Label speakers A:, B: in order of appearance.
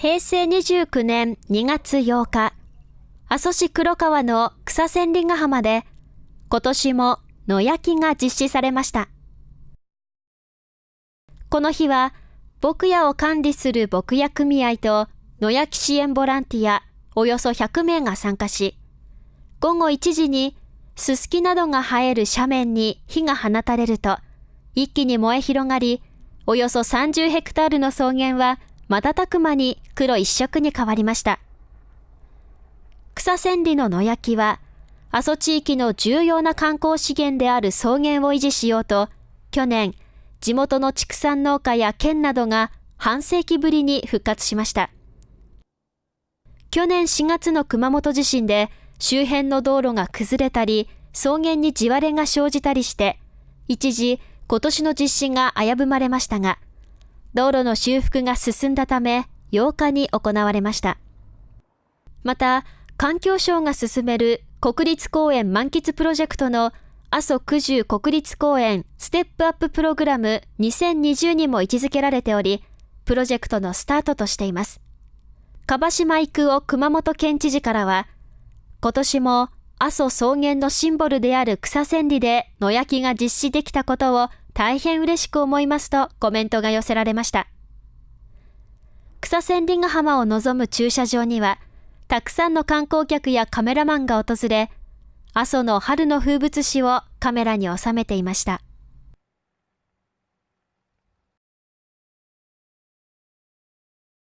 A: 平成29年2月8日、阿蘇市黒川の草千里ヶ浜で、今年も野焼きが実施されました。この日は、牧屋を管理する牧屋組合と野焼き支援ボランティアおよそ100名が参加し、午後1時にすすきなどが生える斜面に火が放たれると、一気に燃え広がり、およそ30ヘクタールの草原は瞬く間に黒一色に変わりました。草千里の野焼きは、阿蘇地域の重要な観光資源である草原を維持しようと、去年、地元の畜産農家や県などが半世紀ぶりに復活しました。去年4月の熊本地震で周辺の道路が崩れたり、草原に地割れが生じたりして、一時今年の実施が危ぶまれましたが、道路の修復が進んだため8日に行われました。また、環境省が進める国立公園満喫プロジェクトの阿蘇九十国立公園ステップアッププログラム2020にも位置づけられており、プロジェクトのスタートとしています。樺島育夫熊本県知事からは、今年も阿蘇草原のシンボルである草千里で野焼きが実施できたことを大変嬉しく思いますとコメントが寄せられました。草千里ヶ浜を望む駐車場には、たくさんの観光客やカメラマンが訪れ、阿蘇の春の風物詩をカメラに収めていました。